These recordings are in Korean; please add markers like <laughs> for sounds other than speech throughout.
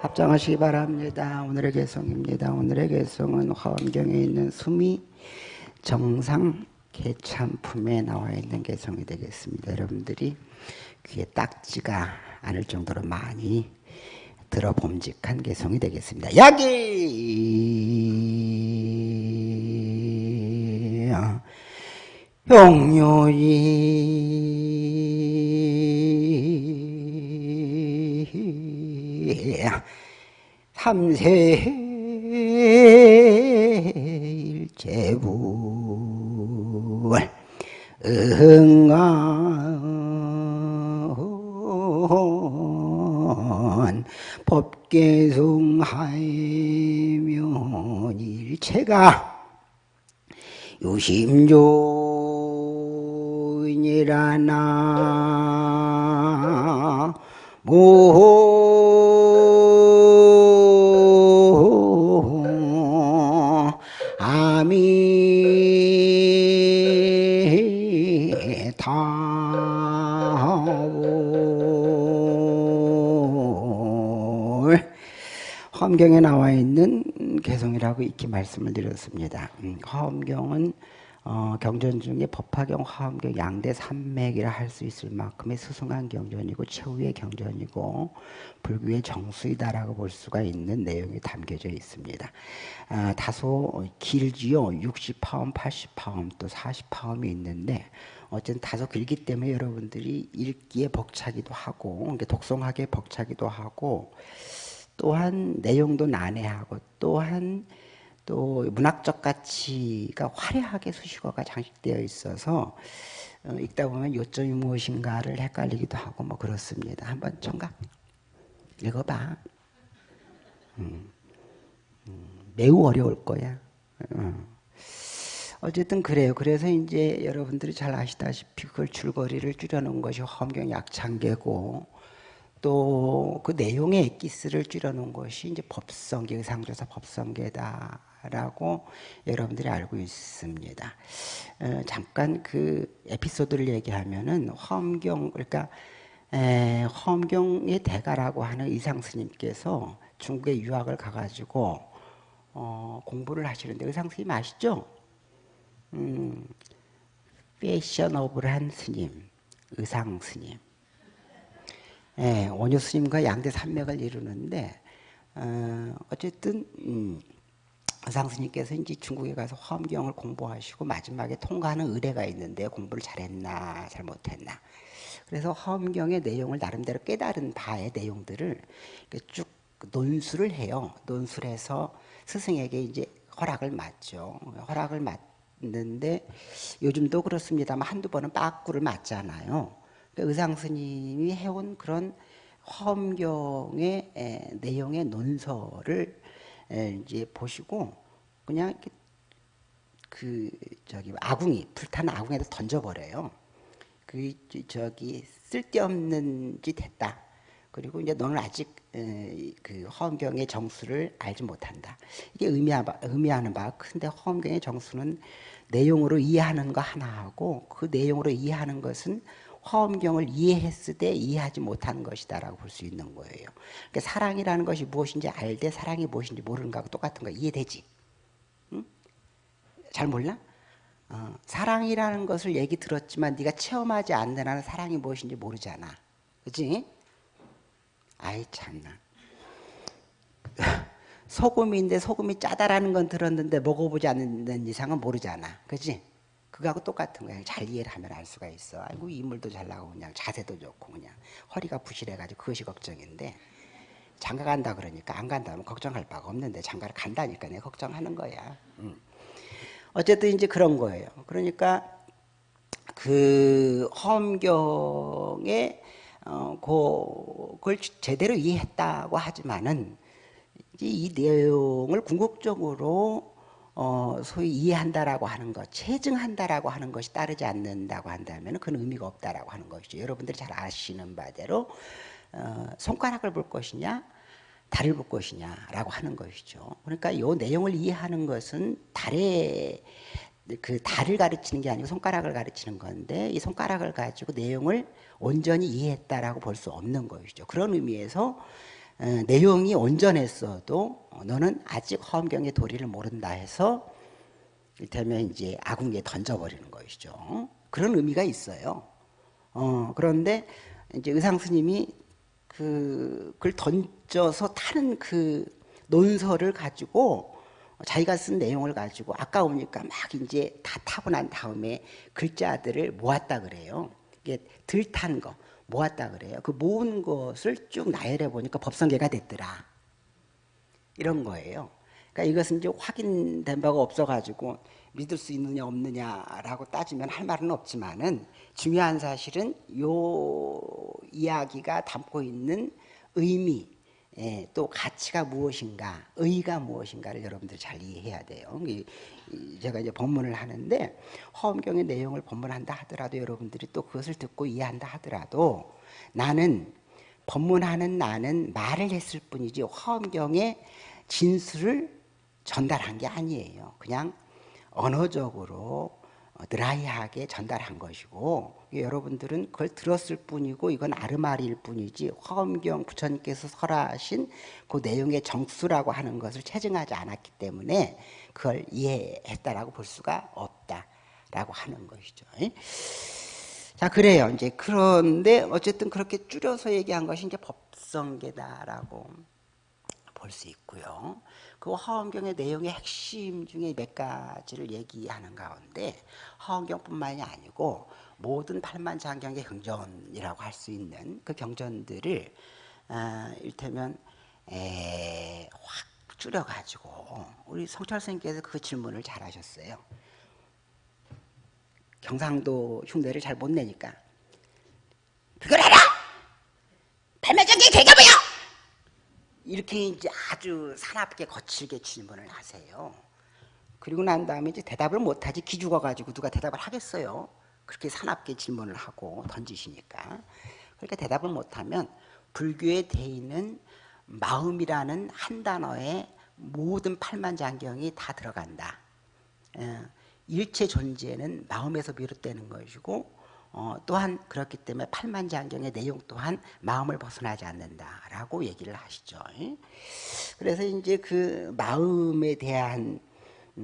합장하시기 바랍니다. 오늘의 개성입니다. 오늘의 개성은 화엄경에 있는 수미 정상 개참품에 나와 있는 개성이 되겠습니다. 여러분들이 귀에 딱지가 않을 정도로 많이 들어봄직한 개성이 되겠습니다. 야기 용료이 삼세 일제불 응한 법계성하면 일체가 유심조인이라나 모 화엄경에 나와 있는 개성이라고 익히 말씀을 드렸습니다. 음, 화엄경은 어, 경전 중에 법화경, 화엄경 양대 산맥이라 할 수 있을 만큼의 스승한 경전이고 최후의 경전이고 불교의 정수이다라고 볼 수가 있는 내용이 담겨져 있습니다. 아, 다소 길지요. 60파음, 80파음, 또 40파음이 있는데 어쨌든 다소 길기 때문에 여러분들이 읽기에 벅차기도 하고 독송하기에 벅차기도 하고 또한 내용도 난해하고 또한 또 문학적 가치가 화려하게 수식어가 장식되어 있어서 어, 읽다 보면 요점이 무엇인가를 헷갈리기도 하고 뭐 그렇습니다. 한번 청각 읽어봐. 음, 음, 매우 어려울 거야. 어. 어쨌든 그래요. 그래서 이제 여러분들이 잘 아시다시피 그걸 줄거리를 줄여놓은 것이 화엄경 약창계고 또 그 내용의 엑기스를 줄여놓은 것이 이제 법성계, 의상조사 법성계다라고 여러분들이 알고 있습니다. 어, 잠깐 그 에피소드를 얘기하면은 화엄경 그러니까 에, 화엄경의 대가라고 하는 의상 스님께서 중국에 유학을 가가지고 어, 공부를 하시는데 의상 스님 아시죠? 음, 패셔너블한 스님, 의상 스님. 예, 원효 스님과 양대 산맥을 이루는데 어, 어쨌든 음, 의상 스님께서 이제 중국에 가서 화엄경을 공부하시고 마지막에 통과하는 의례가 있는데 공부를 잘했나 잘못했나. 그래서 화엄경의 내용을 나름대로 깨달은 바의 내용들을 쭉 논술을 해요. 논술을 해서 스승에게 이제 허락을 맞죠. 허락을 맞는데 요즘도 그렇습니다만 한두 번은 빠꾸를 맞잖아요. 의상 스님이 해온 그런 화엄경의 에, 내용의 에, 이제 보시고 그냥 그 저기 아궁이 불타는 아궁이에다 던져버려요. 그 저기 쓸데없는 짓 했다. 그리고 이제 너는 아직 에, 그 화엄경의 정수를 알지 못한다. 이게 의미하, 의미하는 바가 큰데 화엄경의 정수는 내용으로 이해하는 거 하나하고 그 내용으로 이해하는 것은 화엄경을 이해했을 때 이해하지 못하는 것이다라고 볼 수 있는 거예요. 그러니까 사랑이라는 것이 무엇인지 알되 사랑이 무엇인지 모르는 거하고 똑같은 거 이해되지? 응? 잘 몰라? 어, 사랑이라는 것을 얘기 들었지만 네가 체험하지 않는 한은 사랑이 무엇인지 모르잖아. 그지? 아이 참나. <laughs> 소금인데 소금이 짜다라는 건 들었는데 먹어보지 않는 이상은 모르잖아. 그지? 그거하고 똑같은 거야. 잘 이해를 하면 알 수가 있어. 아이고 인물도 잘 나오고 그냥 자세도 좋고 그냥 허리가 부실해가지고 그것이 걱정인데 장가 간다 그러니까 안 간다면 걱정할 바가 없는데 장가를 간다니까 내가 걱정하는 거야. 음. 어쨌든 이제 그런 거예요. 그러니까 그 허엄경에 어, 그걸 제대로 이해했다고 하지만은 이 내용을 궁극적으로 어, 소위 이해한다라고 하는 것, 체증한다라고 하는 것이 따르지 않는다고 한다면 그건 의미가 없다라고 하는 것이죠. 여러분들이 잘 아시는 바대로 어, 손가락을 볼 것이냐, 달을 볼 것이냐라고 하는 것이죠. 그러니까 이 내용을 이해하는 것은 달의 그 달을 가르치는 게 아니고 손가락을 가르치는 건데 이 손가락을 가지고 내용을 온전히 이해했다라고 볼 수 없는 것이죠. 그런 의미에서 어, 내용이 온전했어도 너는 아직 허엄경의 도리를 모른다 해서 이를테면 이제 아궁이에 던져버리는 것이죠. 그런 의미가 있어요. 어, 그런데 이제 의상 스님이 그, 그걸 던져서 타는 그 논설을 가지고 자기가 쓴 내용을 가지고 아까우니까 막 이제 다 타고 난 다음에 글자들을 모았다 그래요. 이게 들탄 거 모았다 그래요. 그 모은 것을 쭉 나열해 보니까 법성계가 됐더라. 이런 거예요. 그러니까 이것은 이제 확인된 바가 없어가지고 믿을 수 있느냐 없느냐라고 따지면 할 말은 없지만은 중요한 사실은 요 이야기가 담고 있는 의미 예, 또 가치가 무엇인가, 의가 무엇인가를 여러분들 잘 이해해야 돼요. 제가 이제 법문을 하는데 허엄경의 내용을 법문한다 하더라도 여러분들이 또 그것을 듣고 이해한다 하더라도 나는 법문하는 나는 말을 했을 뿐이지 허엄경의 진술을 전달한 게 아니에요. 그냥 언어적으로 드라이하게 전달한 것이고 여러분들은 그걸 들었을 뿐이고 이건 아르마리일 뿐이지 화엄경 부처님께서 설하신 그 내용의 정수라고 하는 것을 체증하지 않았기 때문에 그걸 이해했다라고 볼 수가 없다라고 하는 것이죠. 자 그래요. 이제 그런데 어쨌든 그렇게 줄여서 얘기한 것이 이제 법성계다라고 볼 수 있고요. 그 화엄경의 내용의 핵심 중에 몇 가지를 얘기하는 가운데 화엄경뿐만이 아니고 모든 팔만장경의 경전이라고 할 수 있는 그 경전들을 아, 일테면 에, 확 줄여가지고 우리 성철 선생님께서 그 질문을 잘 하셨어요. 경상도 흉내를 잘 못 내니까 그걸 알아! 팔만장경 대가뭐야 이렇게 이제 아주 사납게 거칠게 질문을 하세요. 그리고 난 다음에 이제 대답을 못하지 기죽어 가지고 누가 대답을 하겠어요. 그렇게 사납게 질문을 하고 던지시니까. 그러니까 대답을 못하면 불교에 돼 있는 마음이라는 한 단어에 모든 팔만장경이 다 들어간다. 어, 일체 존재는 마음에서 비롯되는 것이고 어, 또한 그렇기 때문에 팔만장경의 내용 또한 마음을 벗어나지 않는다라고 얘기를 하시죠. 그래서 이제 그 마음에 대한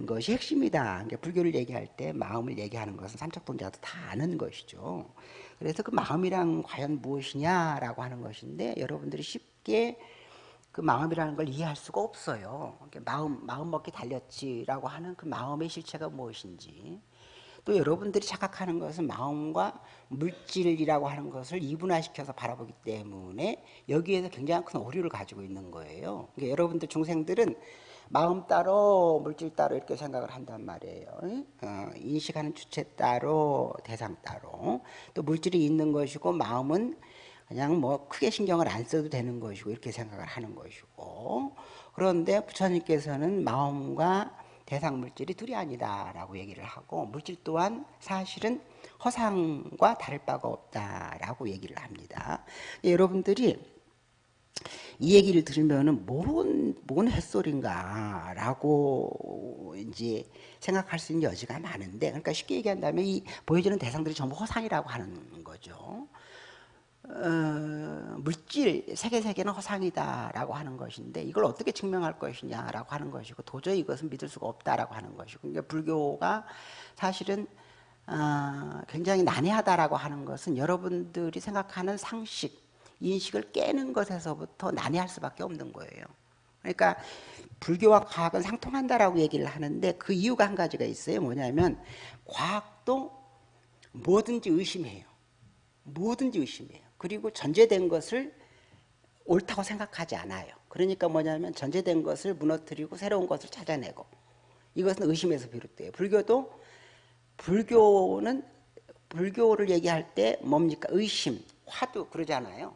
것이 핵심이다. 그러니까 불교를 얘기할 때 마음을 얘기하는 것은 삼척동자도 다 아는 것이죠. 그래서 그 마음이란 과연 무엇이냐라고 하는 것인데 여러분들이 쉽게 그 마음이라는 걸 이해할 수가 없어요. 마음 마음 먹기 달렸지라고 하는 그 마음의 실체가 무엇인지 또 여러분들이 착각하는 것은 마음과 물질이라고 하는 것을 이분화시켜서 바라보기 때문에 여기에서 굉장히 큰 오류를 가지고 있는 거예요. 그러니까 여러분들 중생들은 마음 따로 물질 따로 이렇게 생각을 한단 말이에요. 어, 인식하는 주체 따로 대상 따로 또 물질이 있는 것이고 마음은 그냥 뭐 크게 신경을 안 써도 되는 것이고 이렇게 생각을 하는 것이고 그런데 부처님께서는 마음과 대상 물질이 둘이 아니다라고 얘기를 하고 물질 또한 사실은 허상과 다를 바가 없다라고 얘기를 합니다. 예, 여러분들이 이 얘기를 들으면은 뭔, 뭔 햇소리인가라고 이제 생각할 수 있는 여지가 많은데, 그러니까 쉽게 얘기한다면 이 보여지는 대상들이 전부 허상이라고 하는 거죠. 어, 물질 세계 세계는 허상이다라고 하는 것인데 이걸 어떻게 증명할 것이냐라고 하는 것이고 도저히 이것은 믿을 수가 없다라고 하는 것이고 그러니까 불교가 사실은 어, 굉장히 난해하다라고 하는 것은 여러분들이 생각하는 상식 인식을 깨는 것에서부터 난해할 수밖에 없는 거예요. 그러니까 불교와 과학은 상통한다라고 얘기를 하는데 그 이유가 한 가지가 있어요. 뭐냐면 과학도 뭐든지 의심해요. 뭐든지 의심해요. 그리고 전제된 것을 옳다고 생각하지 않아요. 그러니까 뭐냐면 전제된 것을 무너뜨리고 새로운 것을 찾아내고 이것은 의심에서 비롯돼요. 불교도 불교는 불교를 얘기할 때 뭡니까? 의심, 화두 그러잖아요.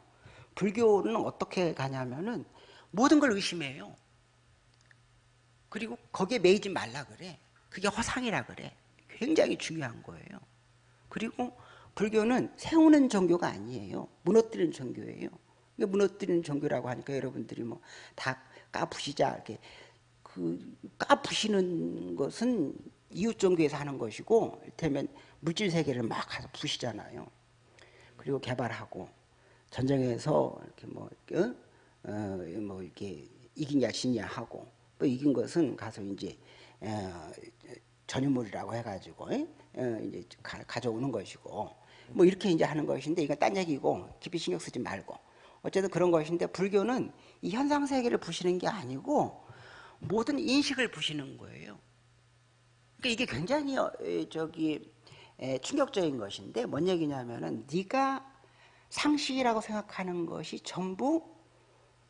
불교는 어떻게 가냐면은 모든 걸 의심해요. 그리고 거기에 매이지 말라 그래. 그게 허상이라 그래. 굉장히 중요한 거예요. 그리고 불교는 세우는 종교가 아니에요. 무너뜨리는 종교예요. 무너뜨리는 종교라고 하니까 여러분들이 뭐 다 까부시자 이렇게 그 까부시는 것은 이웃 종교에서 하는 것이고 이를테면 물질 세계를 막 가서 부시잖아요. 그리고 개발하고 전쟁에서 이렇게 뭐 어? 어, 뭐 이렇게 이긴냐 지냐 하고 또 이긴 것은 가서 이제 어, 전유물이라고 해가지고 어, 이제 가, 져오는 것이고 뭐 이렇게 이제 하는 것인데 이건 딴 얘기고 깊이 신경 쓰지 말고 어쨌든 그런 것인데 불교는 이 현상 세계를 부시는 게 아니고 모든 인식을 부시는 거예요. 그러니까 이게 굉장히 어, 저기 충격적인 것인데 뭔 얘기냐면은 네가 상식이라고 생각하는 것이 전부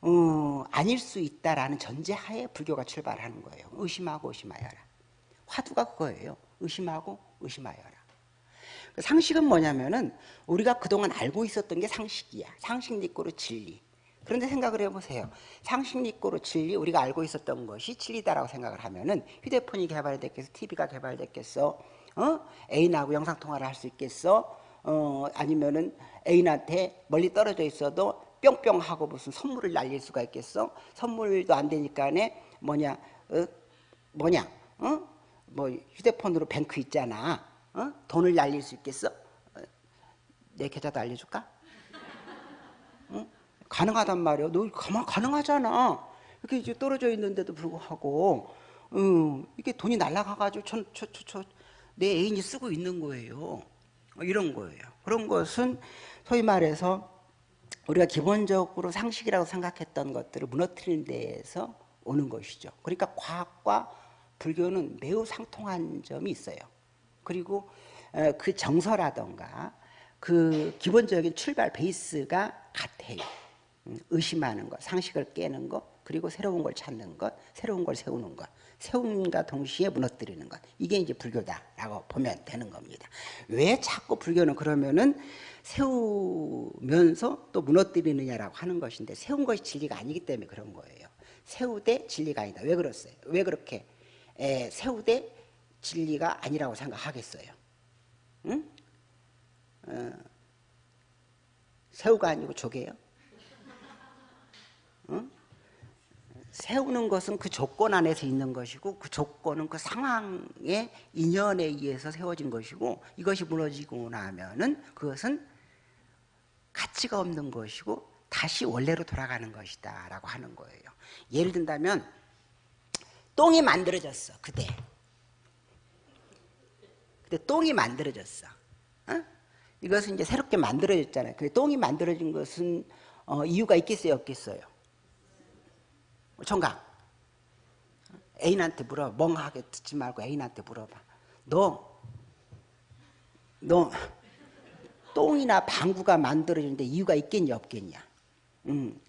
어, 아닐 수 있다라는 전제하에 불교가 출발하는 거예요. 의심하고 의심하여라. 화두가 그거예요. 의심하고 의심하여라. 그 상식은 뭐냐면은 우리가 그동안 알고 있었던 게 상식이야. 상식 니꼬로 진리. 그런데 생각을 해보세요. 상식 니꼬로 진리, 우리가 알고 있었던 것이 진리다라고 생각을 하면은 휴대폰이 개발됐겠어, TV가 개발됐겠어, 어? 애인하고 영상 통화를 할 수 있겠어, 어, 아니면은 애인한테 멀리 떨어져 있어도 뿅뿅 하고 무슨 선물을 날릴 수가 있겠어? 선물도 안 되니까네 뭐냐 어? 뭐냐 어? 뭐 휴대폰으로 뱅크 있잖아 어? 돈을 날릴 수 있겠어? 어? 내 계좌도 알려줄까? 어? 가능하단 말이야 너 가만 가능하잖아 이렇게 이제 떨어져 있는데도 불구하고 어, 이게 돈이 날라가가지고 저, 저, 저, 저, 내 애인이 쓰고 있는 거예요 어, 이런 거예요 그런 것은 소위 말해서 우리가 기본적으로 상식이라고 생각했던 것들을 무너뜨리는 데에서 오는 것이죠. 그러니까 과학과 불교는 매우 상통한 점이 있어요. 그리고 그 정서라던가 그 기본적인 출발 베이스가 같아요. 음, 의심하는 것, 상식을 깨는 것, 그리고 새로운 걸 찾는 것, 새로운 걸 세우는 것, 세움과 동시에 무너뜨리는 것. 이게 이제 불교다라고 보면 되는 겁니다. 왜 자꾸 불교는 그러면은 세우면서 또 무너뜨리느냐라고 하는 것인데 세운 것이 진리가 아니기 때문에 그런 거예요. 세우되 진리가 아니다. 왜 그렇어요? 왜 그렇게 에, 세우되 진리가 아니라고 생각하겠어요? 응? 어, 새우가 아니고 조개요? 응? 세우는 것은 그 조건 안에서 있는 것이고 그 조건은 그 상황의 인연에 의해서 세워진 것이고 이것이 무너지고 나면은 그것은 가치가 없는 것이고 다시 원래로 돌아가는 것이다 라고 하는 거예요 예를 든다면 똥이 만들어졌어 그대 그때 똥이 만들어졌어. 어? 이것은 이제 새롭게 만들어졌잖아요. 근데 똥이 만들어진 것은 어, 이유가 있겠어요? 없겠어요? 총각. 애인한테 물어 멍하게 듣지 말고 애인한테 물어봐. 너 너 똥이나 방구가 만들어지는데 이유가 있겠냐 없겠냐? 음.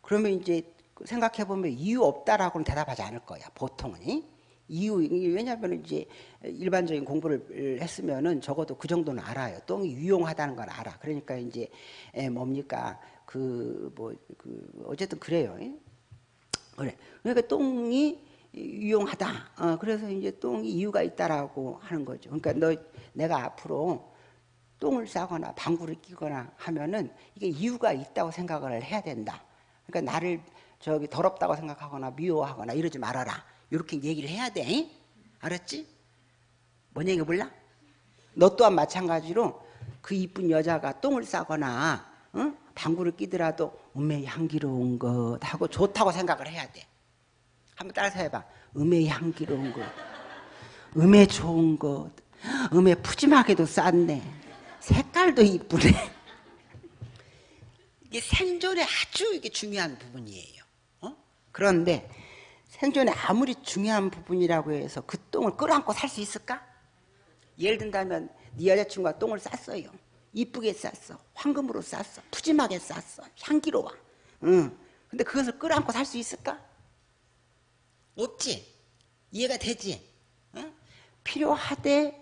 그러면 이제 생각해보면 이유 없다라고는 대답하지 않을 거야 보통은 이유 왜냐하면 이제 일반적인 공부를 했으면은 적어도 그 정도는 알아요 똥이 유용하다는 걸 알아 그러니까 이제 뭡니까 그 뭐그 뭐, 그 어쨌든 그래요 그래. 그러니까 똥이 유용하다. 어, 그래서 이제 똥이 이유가 있다라고 하는 거죠. 그러니까 너 내가 앞으로 똥을 싸거나 방구를 끼거나 하면은 이게 이유가 있다고 생각을 해야 된다. 그러니까 나를 저기 더럽다고 생각하거나 미워하거나 이러지 말아라. 이렇게 얘기를 해야 돼. 알았지? 뭔 얘기 몰라? 너 또한 마찬가지로 그 이쁜 여자가 똥을 싸거나 응? 방구를 끼더라도 음의 향기로운 것 하고 좋다고 생각을 해야 돼. 한번 따라서 해봐. 음의 향기로운 것, 음의 좋은 것, 음의 푸짐하게도 쌌네. 색깔도 이쁘네. 이게 생존에 아주 이게 중요한 부분이에요. 어? 그런데 생존에 아무리 중요한 부분이라고 해서 그 똥을 끌어안고 살 수 있을까? 예를 든다면 네 여자친구가 똥을 쌌어요. 이쁘게 쌌어. 황금으로 쌌어. 푸짐하게 쌌어. 향기로워. 응. 근데 그것을 끌어안고 살 수 있을까? 없지. 이해가 되지? 응? 필요하되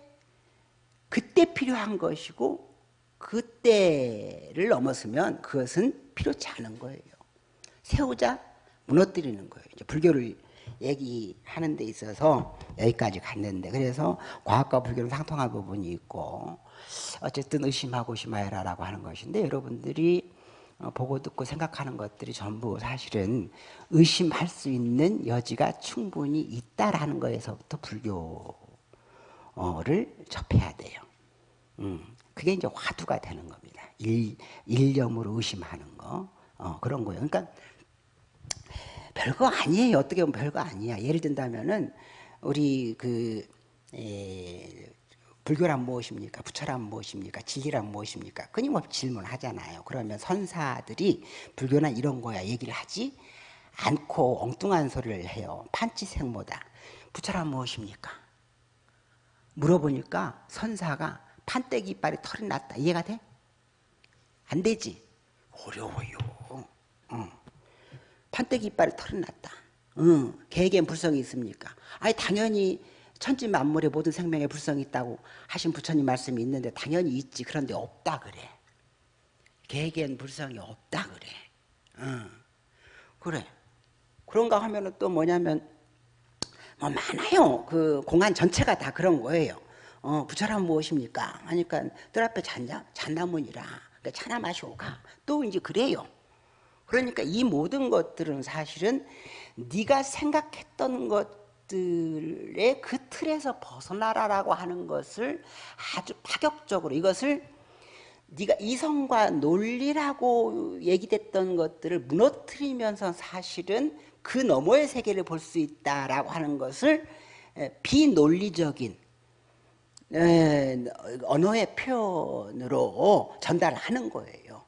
그때 필요한 것이고 그때를 넘어서면 그것은 필요치 않은 거예요. 세우자 무너뜨리는 거예요. 이제 불교를 얘기하는 데 있어서 여기까지 갔는데 그래서 과학과 불교는 상통한 부분이 있고 어쨌든 의심하고 의심하여라라고 하는 것인데 여러분들이 어, 보고 듣고 생각하는 것들이 전부 사실은 의심할 수 있는 여지가 충분히 있다라는 거에서부터 불교를 접해야 돼요. 음, 그게 이제 화두가 되는 겁니다. 일, 일념으로 의심하는 거 어, 그런 거예요. 그러니까 별거 아니에요. 어떻게 보면 별거 아니야. 예를 든다면은 우리 그 에, 불교란 무엇입니까? 부처란 무엇입니까? 진리란 무엇입니까? 끊임없이 질문하잖아요. 그러면 선사들이 불교는 이런 거야 얘기를 하지 않고 엉뚱한 소리를 해요. 판치생모다. 부처란 무엇입니까? 물어보니까 선사가 판때기 이빨에 털이 났다. 이해가 돼? 안 되지. 어려워요. 어. 판때기 이빨에 털이 났다. 응. 개에겐 불성이 있습니까? 아니 당연히 천지 만물의 모든 생명에 불성이 있다고 하신 부처님 말씀이 있는데 당연히 있지. 그런데 없다 그래. 개에겐 불성이 없다 그래. 응. 그래. 그런가 하면은 또 뭐냐면 뭐 많아요. 그 공안 전체가 다 그런 거예요. 어, 부처란 무엇입니까? 하니까 뜰 앞에 잔냐? 잔나무니라. 그러니까 차나 마시고 가. 또 이제 그래요. 그러니까 이 모든 것들은 사실은 네가 생각했던 것들의 그 틀에서 벗어나라라고 하는 것을 아주 파격적으로 이것을 네가 이성과 논리라고 얘기됐던 것들을 무너뜨리면서 사실은 그 너머의 세계를 볼 수 있다라고 하는 것을 비논리적인 언어의 표현으로 전달하는 거예요.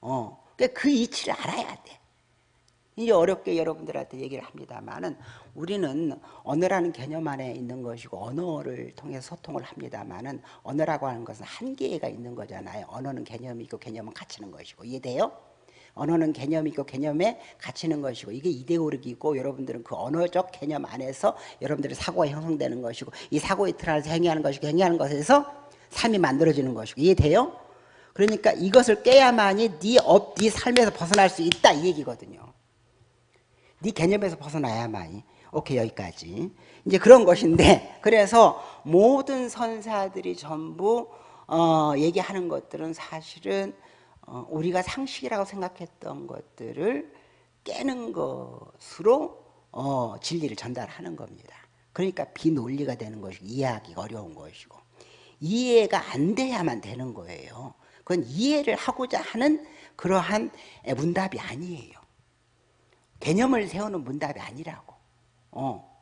어, 그러니까 그 이치를 알아야 돼. 이제 어렵게 여러분들한테 얘기를 합니다만은 우리는 언어라는 개념 안에 있는 것이고 언어를 통해서 소통을 합니다만은 언어라고 하는 것은 한계가 있는 거잖아요. 언어는 개념이 있고 개념은 갇히는 것이고 이해돼요? 언어는 개념이 있고 개념에 갇히는 것이고 이게 이데올로기고 여러분들은 그 언어적 개념 안에서 여러분들의 사고가 형성되는 것이고 이 사고의 틀 안에서 행위하는 것이고 행위하는 것에서 삶이 만들어지는 것이고 이해돼요? 그러니까 이것을 깨야만이 네, 업, 네 삶에서 벗어날 수 있다 이 얘기거든요. 네 개념에서 벗어나야만이 오케이 여기까지 이제 그런 것인데 <laughs> 그래서 모든 선사들이 전부 어, 얘기하는 것들은 사실은 어, 우리가 상식이라고 생각했던 것들을 깨는 것으로 어, 진리를 전달하는 겁니다. 그러니까 비논리가 되는 것이고 이해하기가 어려운 것이고 이해가 안 돼야만 되는 거예요. 그건 이해를 하고자 하는 그러한 문답이 아니에요. 개념을 세우는 문답이 아니라고. 어.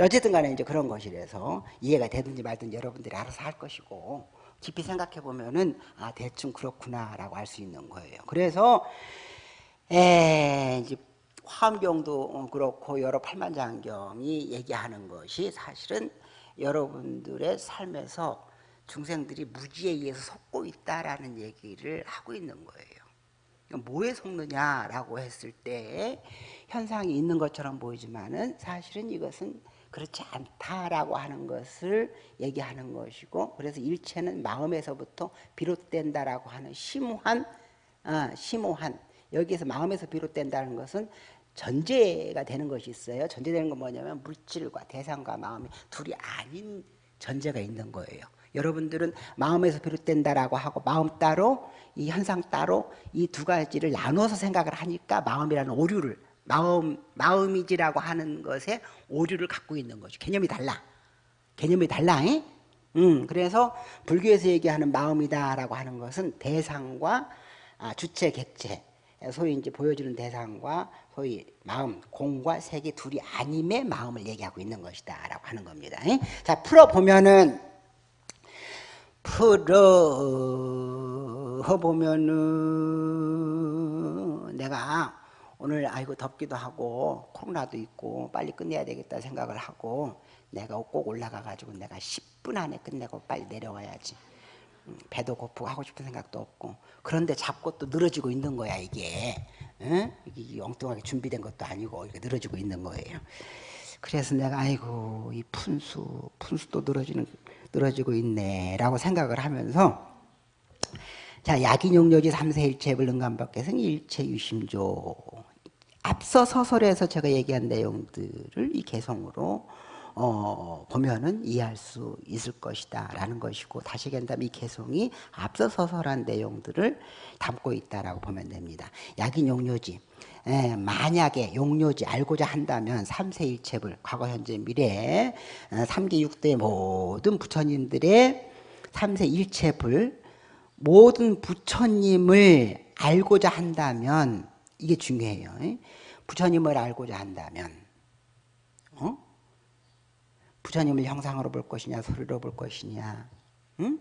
어쨌든 간에 이제 그런 것이라서 이해가 되든지 말든지 여러분들이 알아서 할 것이고 깊이 생각해 보면은 아 대충 그렇구나라고 할수 있는 거예요. 그래서 에 이제 화엄경도 그렇고 여러 팔만장경이 얘기하는 것이 사실은 여러분들의 삶에서 중생들이 무지에 의해서 속고 있다라는 얘기를 하고 있는 거예요. 뭐에 속느냐라고 했을 때 현상이 있는 것처럼 보이지만은 사실은 이것은 그렇지 않다라고 하는 것을 얘기하는 것이고 그래서 일체는 마음에서부터 비롯된다라고 하는 심오한 어, 심오한 여기에서 마음에서 비롯된다는 것은 전제가 되는 것이 있어요. 전제되는 건 뭐냐면 물질과 대상과 마음이 둘이 아닌 전제가 있는 거예요. 여러분들은 마음에서 비롯된다라고 하고 마음 따로 이 현상 따로 이 두 가지를 나눠서 생각을 하니까 마음이라는 오류를 마음, 마음이지라고 하는 것에 오류를 갖고 있는 거죠. 개념이 달라. 개념이 달라. 음, 그래서 불교에서 얘기하는 마음이다라고 하는 것은 대상과 아, 주체, 객체, 소위 이제 보여주는 대상과 소위 마음, 공과 세계 둘이 아님의 마음을 얘기하고 있는 것이다라고 하는 겁니다. 자, 풀어보면은, 풀어 보면은, 내가 오늘 아이고 덥기도 하고 코로나도 있고 빨리 끝내야 되겠다 생각을 하고 내가 꼭 올라가 가지고 내가 10분 안에 끝내고 빨리 내려와야지. 음, 배도 고프고 하고 싶은 생각도 없고. 그런데 자꾸 또 늘어지고 있는 거야 이게. 응? 이게 엉뚱하게 준비된 것도 아니고 이게 늘어지고 있는 거예요. 그래서 내가 아이고 이 푼수 푼수도 늘어지는 늘어지고 있네라고 생각을 하면서 자 야기용료지 삼세일체 불 능감밖에서는 일체 유심조 앞서 서설에서 제가 얘기한 내용들을 이 개성으로 어, 보면은 이해할 수 있을 것이다 라는 것이고 다시 얘기한다면 이 개성이 앞서 서설한 내용들을 담고 있다라고 보면 됩니다. 약인 용료지 에, 만약에 용료지 알고자 한다면 삼세일체불 과거 현재 미래 어, 삼계육대 모든 부처님들의 삼세일체불 모든 부처님을 알고자 한다면 이게 중요해요. 부처님을 알고자 한다면 어? 부처님을 형상으로 볼 것이냐 소리로 볼 것이냐 응?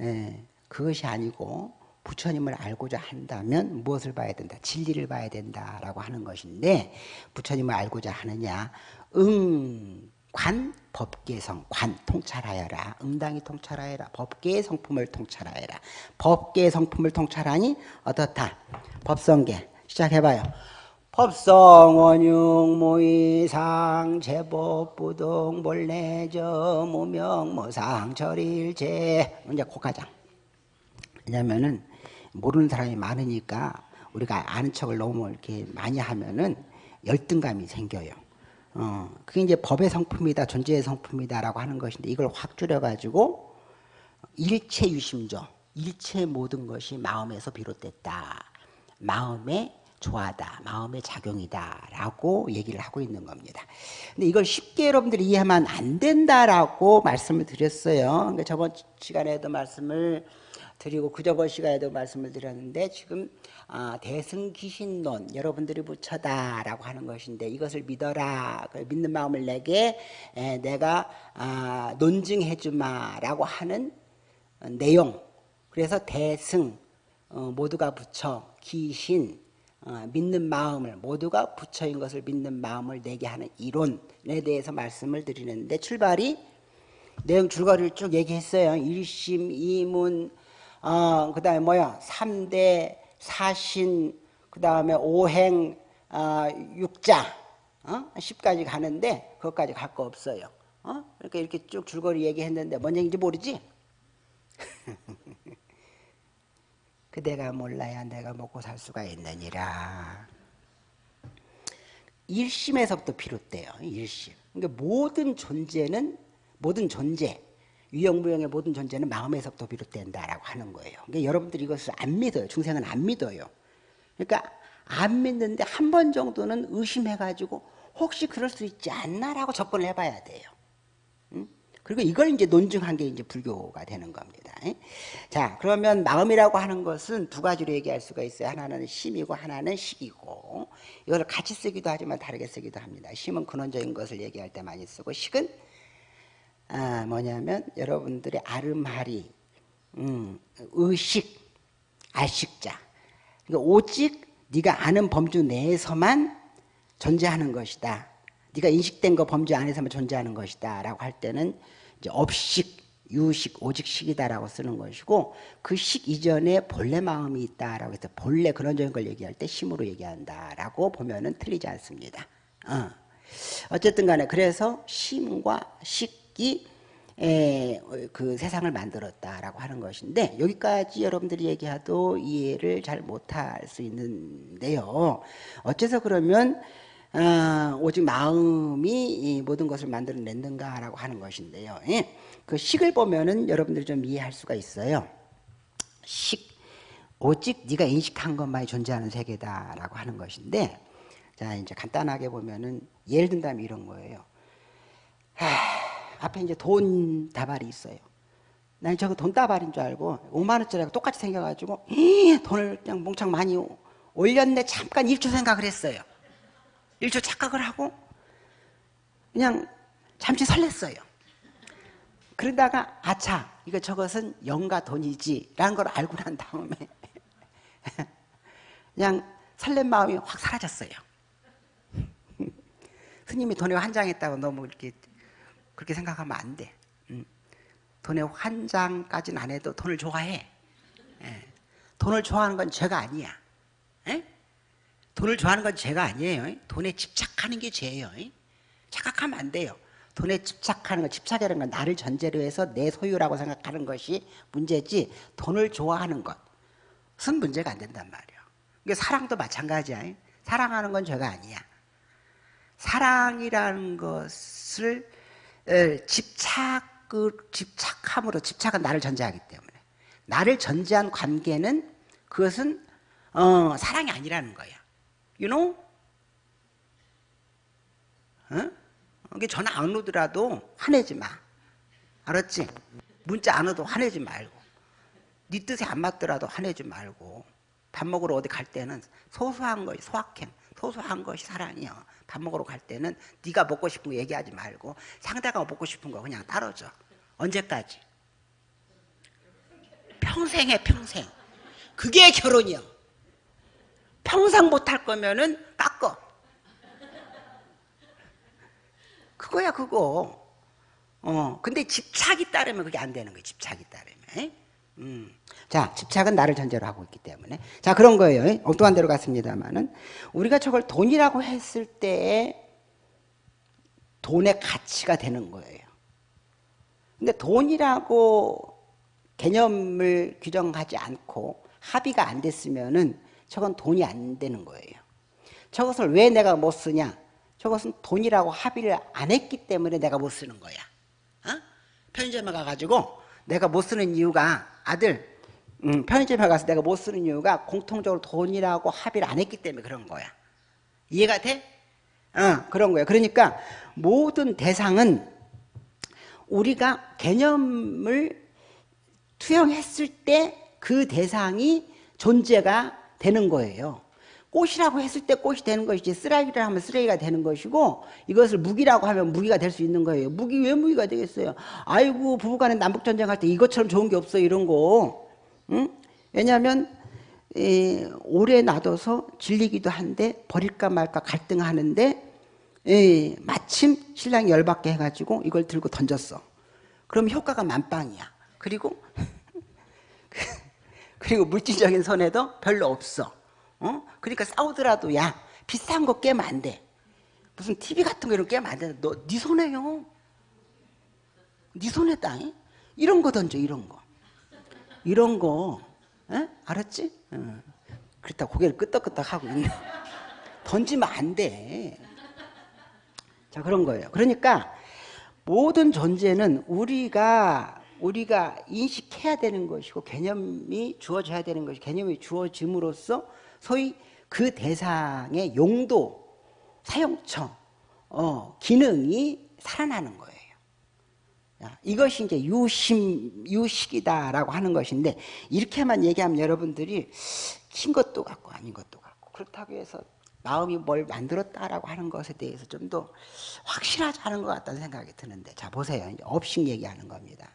예, 그것이 아니고 부처님을 알고자 한다면 무엇을 봐야 된다? 진리를 봐야 된다라고 하는 것인데 부처님을 알고자 하느냐? 응, 관, 법계성, 관 통찰하여라. 응당이 통찰하여라. 법계의 성품을 통찰하여라. 법계의 성품을 통찰하니 어떻다? 법성계 시작해봐요. 법성 원흉 모의상 제법 부동 몰래저 무명 모상 절일제 이제 고가장 왜냐면은 모르는 사람이 많으니까 우리가 아는 척을 너무 이렇게 많이 하면은 열등감이 생겨요. 어, 그게 이제 법의 성품이다, 존재의 성품이다라고 하는 것인데 이걸 확 줄여가지고 일체 유심조, 일체 모든 것이 마음에서 비롯됐다. 마음의 조화다, 마음의 작용이다라고 얘기를 하고 있는 겁니다. 근데 이걸 쉽게 여러분들이 이해하면 안 된다라고 말씀을 드렸어요. 그러니까 저번 시간에도 말씀을 드리고 그저번 시간에도 말씀을 드렸는데 지금 아, 대승기신론 여러분들이 붙여다라고 하는 것인데 이것을 믿어라 믿는 마음을 내게 에, 내가 아, 논증해주마라고 하는 내용 그래서 대승 어, 모두가 붙여 기신 어, 믿는 마음을 모두가 부처인 것을 믿는 마음을 내게 하는 이론에 대해서 말씀을 드리는데 출발이 내용 줄거리를 쭉 얘기했어요. 일심 이문 어, 그 다음에 뭐야? 3대 사신, 그 다음에 오행, 어, 육자, 어? 10까지 가는데, 그것까지 갈 거 없어요. 어? 그러니까 이렇게 쭉 줄거리 얘기했는데, 뭔 얘기인지 모르지? <laughs> 그대가 몰라야 내가 먹고 살 수가 있느니라. 일심에서부터 비롯돼요. 일심. 그러니까 모든 존재는 모든 존재, 유형무형의 모든 존재는 마음에서부터 비롯된다라고 하는 거예요. 그러니까 여러분들이 이것을 안 믿어요. 중생은 안 믿어요. 그러니까 안 믿는데 한 번 정도는 의심해가지고 혹시 그럴 수 있지 않나라고 접근을 해봐야 돼요. 응? 그리고 이걸 이제 논증한 게 이제 불교가 되는 겁니다. 자, 그러면 마음이라고 하는 것은 두 가지로 얘기할 수가 있어요. 하나는 심이고 하나는 식이고 이걸 같이 쓰기도 하지만 다르게 쓰기도 합니다. 심은 근원적인 것을 얘기할 때 많이 쓰고 식은 아, 뭐냐면 여러분들의 아름하리, 음, 의식, 알식자. 그러니까 오직 네가 아는 범주 내에서만 존재하는 것이다. 네가 인식된 거 범주 안에서만 존재하는 것이다. 라고 할 때는 이제 업식, 유식, 오직식이다라고 쓰는 것이고 그 식 이전에 본래 마음이 있다라고 해서 본래 그런적인 걸 얘기할 때 심으로 얘기한다라고 보면은 틀리지 않습니다. 어. 어쨌든 간에 그래서 심과 식 이그 세상을 만들었다라고 하는 것인데 여기까지 여러분들이 얘기해도 이해를 잘 못할 수 있는데요. 어째서 그러면 어, 오직 마음이 모든 것을 만들어냈는가라고 하는 것인데요. 예. 그 식을 보면은 여러분들이 좀 이해할 수가 있어요. 식 오직 네가 인식한 것만이 존재하는 세계다라고 하는 것인데 자 이제 간단하게 보면은 예를 든다면 이런 거예요. 하, 앞에 이제 돈 다발이 있어요. 난 저거 돈 다발인 줄 알고 5만 원짜리가 똑같이 생겨가지고 돈을 그냥 몽창 많이 올렸네 잠깐 1초 생각을 했어요. 1초 착각을 하고 그냥 잠시 설렜어요. 그러다가 아차 이거 저것은 영가 돈이지 라는 걸 알고 난 다음에 <laughs> 그냥 설렘 마음이 확 사라졌어요. <laughs> 스님이 돈에 환장했다고 너무 이렇게 그렇게 생각하면 안 돼. 음. 돈에 환장까지는 안 해도 돈을 좋아해. 예. 돈을 좋아하는 건 죄가 아니야. 예? 돈을 좋아하는 건 죄가 아니에요. 돈에 집착하는 게 죄예요. 착각하면 안 돼요. 돈에 집착하는 거, 집착이라는 건 나를 전제로 해서 내 소유라고 생각하는 것이 문제지 돈을 좋아하는 것은 문제가 안 된단 말이에요. 이게 사랑도 마찬가지야. 사랑하는 건 죄가 아니야. 사랑이라는 것을 집착을 집착함으로 집착은 나를 전제하기 때문에 나를 전제한 관계는 그것은 어, 사랑이 아니라는 거야. You know? 어? 이게 전화 안 오더라도 화내지 마. 알았지? 문자 안 와도 화내지 말고. 네 뜻에 안 맞더라도 화내지 말고. 밥 먹으러 어디 갈 때는 소소한 거, 소확행, 소소한 것이 사랑이야. 밥 먹으러 갈 때는 네가 먹고 싶은 거 얘기하지 말고 상대가 먹고 싶은 거 그냥 따라줘. 언제까지? 평생에 평생. 그게 결혼이야. 평생 못 할 거면은 깎어. 그거야 그거. 어, 근데 집착이 따르면 그게 안 되는 거예요. 집착이 따르면. 음. 자, 집착은 나를 전제로 하고 있기 때문에. 자, 그런 거예요. 엉뚱한 대로 갔습니다만은. 우리가 저걸 돈이라고 했을 때 돈의 가치가 되는 거예요. 근데 돈이라고 개념을 규정하지 않고 합의가 안 됐으면은 저건 돈이 안 되는 거예요. 저것을 왜 내가 못 쓰냐? 저것은 돈이라고 합의를 안 했기 때문에 내가 못 쓰는 거야. 어? 편의점에 가가지고 내가 못 쓰는 이유가 아들 음, 편의점에 가서 내가 못 쓰는 이유가 공통적으로 돈이라고 합의를 안 했기 때문에 그런 거야. 이해가 돼? 어, 그런 거야. 그러니까 모든 대상은 우리가 개념을 투영했을 때 그 대상이 존재가 되는 거예요. 꽃이라고 했을 때 꽃이 되는 것이지 쓰레기를 하면 쓰레기가 되는 것이고 이것을 무기라고 하면 무기가 될 수 있는 거예요. 무기 왜 무기가 되겠어요? 아이고 부부간에 남북전쟁 할 때 이것처럼 좋은 게 없어 이런 거. 응? 왜냐하면 에, 오래 놔둬서 질리기도 한데 버릴까 말까 갈등하는데 에, 마침 신랑이 열받게 해가지고 이걸 들고 던졌어. 그럼 효과가 만빵이야. 그리고 <laughs> 그리고 물질적인 손해도 별로 없어. 어? 그러니까 싸우더라도 야 비싼 거 깨면 안 돼. 무슨 TV 같은 거 이런 거 깨면 안 돼. 너 네 손해요. 네 손해 땅 이런 거 던져 이런 거. 이런 거 에? 알았지? 어. 그렇다 고개를 끄덕끄덕 하고 있네. <laughs> 던지면 안 돼. 자 그런 거예요. 그러니까 모든 존재는 우리가 우리가 인식해야 되는 것이고 개념이 주어져야 되는 것이 개념이 주어짐으로써 소위 그 대상의 용도, 사용처, 어, 기능이 살아나는 거예요. 이것이 이제 유심, 유식이다라고 하는 것인데, 이렇게만 얘기하면 여러분들이 킨 것도 같고 아닌 것도 같고, 그렇다고 해서 마음이 뭘 만들었다라고 하는 것에 대해서 좀 더 확실하지 않은 것 같다는 생각이 드는데, 자, 보세요. 업식 얘기하는 겁니다.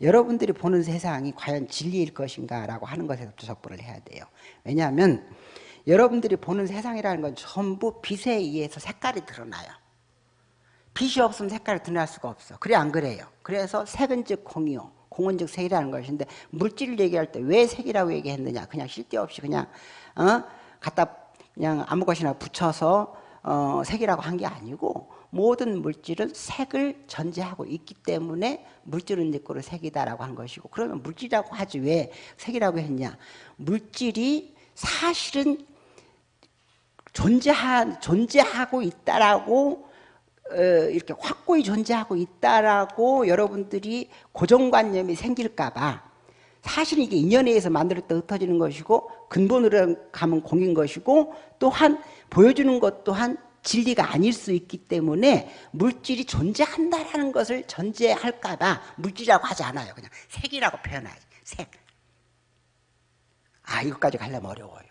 여러분들이 보는 세상이 과연 진리일 것인가 라고 하는 것에서부터 접근을 해야 돼요. 왜냐하면 여러분들이 보는 세상이라는 건 전부 빛에 의해서 색깔이 드러나요. 빛이 없으면 색깔이 드러날 수가 없어. 그래 안 그래요? 그래서 색은 즉 공이요. 공은 즉 색이라는 것인데 물질을 얘기할 때 왜 색이라고 얘기했느냐? 그냥 쓸데없이 그냥 어? 갖다 그냥 아무 것이나 붙여서 어, 색이라고 한 게 아니고 모든 물질은 색을 전제하고 있기 때문에 물질은 내거로 색이다라고 한 것이고 그러면 물질이라고 하지 왜 색이라고 했냐? 물질이 사실은 존재하, 존재하고 있다라고 어, 이렇게 확고히 존재하고 있다라고 여러분들이 고정관념이 생길까봐 사실 이게 인연에 의해서 만들었다 흩어지는 것이고 근본으로 가면 공인 것이고 또한 보여주는 것 또한 진리가 아닐 수 있기 때문에 물질이 존재한다라는 것을 전제할까 봐 물질이라고 하지 않아요. 그냥 색이라고 표현하지. 색. 아 이것까지 가려면 어려워요.